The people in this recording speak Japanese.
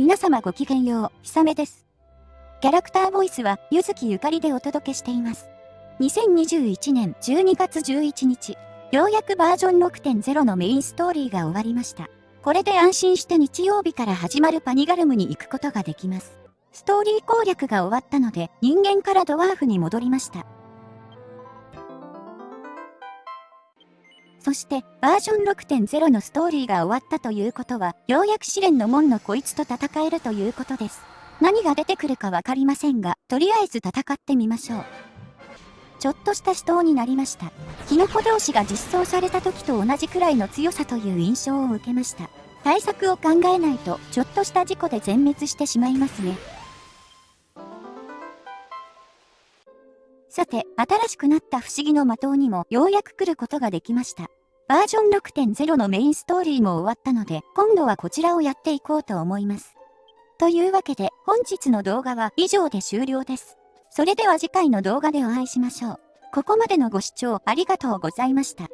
皆様ごきげんよう、ひさめです。キャラクターボイスは、ゆずきゆかりでお届けしています。2021年12月11日、ようやくバージョン6.0のメインストーリーが終わりました。これで安心して日曜日から始まるパニガルムに行くことができます。ストーリー攻略が終わったので、人間からドワーフに戻りました。そして、バージョン6.0のストーリーが終わったということは、ようやく試練の門のこいつと戦えるということです。何が出てくるかわかりませんが、とりあえず戦ってみましょう。ちょっとした死闘になりました。キノコ同士が実装された時と同じくらいの強さという印象を受けました。対策を考えないと、ちょっとした事故で全滅してしまいますね。さて、新しくなった不思議の的にもようやく来ることができました。バージョン6.0のメインストーリーも終わったので、今度はこちらをやっていこうと思います。というわけで、本日の動画は以上で終了です。それでは次回の動画でお会いしましょう。ここまでのご視聴ありがとうございました。